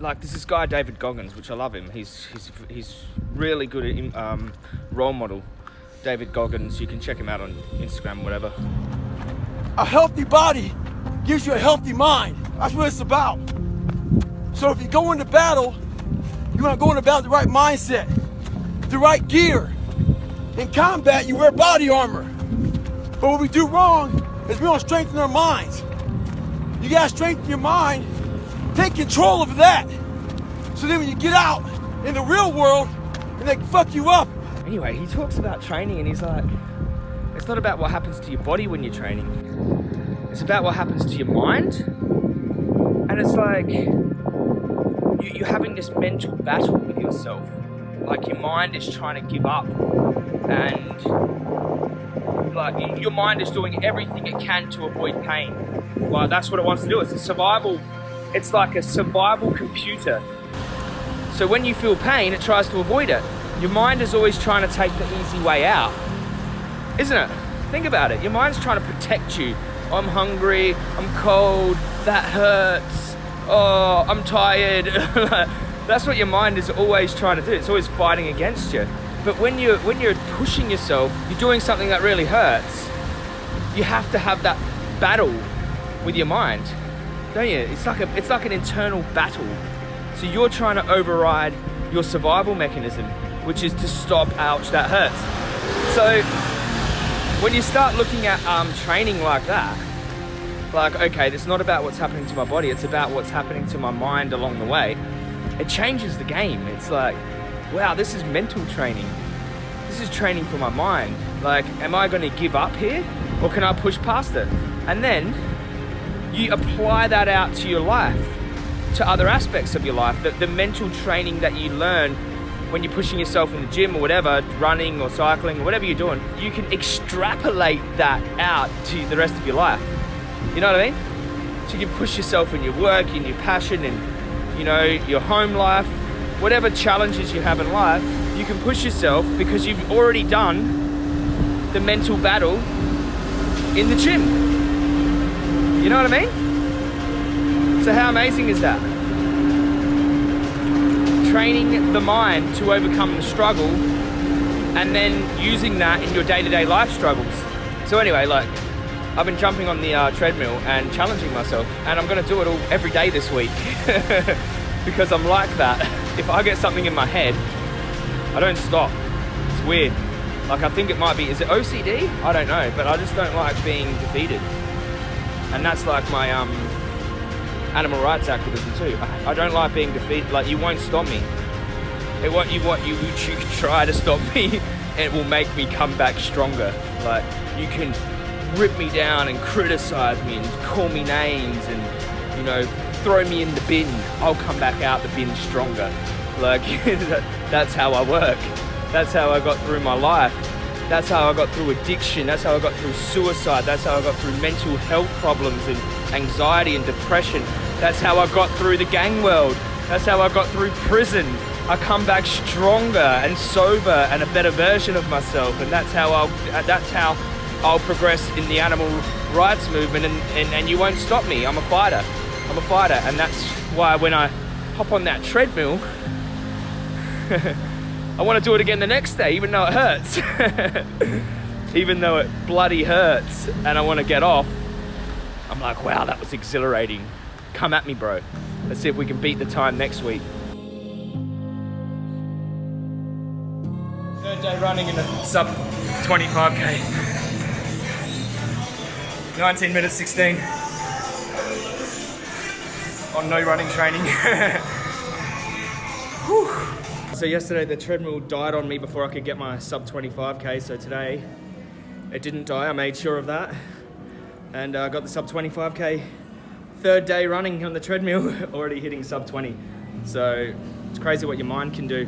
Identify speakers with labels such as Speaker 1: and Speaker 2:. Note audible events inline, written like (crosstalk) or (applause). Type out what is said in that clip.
Speaker 1: like there's this guy David Goggins, which I love him. He's he's he's really good at um, role model. David Goggins, you can check him out on Instagram, whatever.
Speaker 2: A healthy body gives you a healthy mind. That's what it's about. So if you go into battle, you want to go into battle the right mindset, the right gear. In combat, you wear body armor. But what we do wrong is we don't strengthen our minds. You gotta strengthen your mind, take control of that. So then when you get out in the real world and they fuck you up,
Speaker 1: Anyway, he talks about training and he's like, it's not about what happens to your body when you're training. It's about what happens to your mind. And it's like you, you're having this mental battle with yourself. Like your mind is trying to give up. And like your mind is doing everything it can to avoid pain. Like that's what it wants to do. It's a survival, it's like a survival computer. So when you feel pain, it tries to avoid it. Your mind is always trying to take the easy way out, isn't it? Think about it. Your mind's trying to protect you. I'm hungry, I'm cold, that hurts, oh, I'm tired. (laughs) That's what your mind is always trying to do. It's always fighting against you. But when you're, when you're pushing yourself, you're doing something that really hurts, you have to have that battle with your mind, don't you? It's like, a, it's like an internal battle. So you're trying to override your survival mechanism which is to stop, ouch, that hurts. So when you start looking at um, training like that, like, okay, it's not about what's happening to my body, it's about what's happening to my mind along the way, it changes the game. It's like, wow, this is mental training. This is training for my mind. Like, am I gonna give up here or can I push past it? And then you apply that out to your life, to other aspects of your life, the, the mental training that you learn when you're pushing yourself in the gym or whatever, running or cycling or whatever you're doing, you can extrapolate that out to the rest of your life. You know what I mean? So you can push yourself in your work, in your passion, in you know your home life, whatever challenges you have in life, you can push yourself because you've already done the mental battle in the gym. You know what I mean? So how amazing is that? training the mind to overcome the struggle and then using that in your day-to-day -day life struggles. So anyway, like, I've been jumping on the uh, treadmill and challenging myself and I'm gonna do it all every day this week (laughs) because I'm like that. If I get something in my head, I don't stop. It's weird. Like I think it might be, is it OCD? I don't know, but I just don't like being defeated. And that's like my um, animal rights activism too. I don't like being defeated. Like you won't stop me. It what you what you (laughs) you try to stop me, it will make me come back stronger. Like you can rip me down and criticize me and call me names and you know throw me in the bin. I'll come back out the bin stronger. Like (laughs) that's how I work. That's how I got through my life. That's how I got through addiction. That's how I got through suicide. That's how I got through mental health problems and anxiety and depression. That's how I got through the gang world. That's how I got through prison. I come back stronger and sober and a better version of myself. And that's how I'll, that's how I'll progress in the animal rights movement and, and, and you won't stop me. I'm a fighter. I'm a fighter. And that's why when I hop on that treadmill, (laughs) I want to do it again the next day, even though it hurts. (laughs) even though it bloody hurts and I want to get off, I'm like, wow, that was exhilarating. Come at me, bro. Let's see if we can beat the time next week. Third day running in a sub 25k. 19 minutes 16 on no running training. (laughs) So yesterday the treadmill died on me before I could get my sub 25k. So today it didn't die. I made sure of that, and I uh, got the sub 25k. Third day running on the treadmill, (laughs) already hitting sub 20. So it's crazy what your mind can do.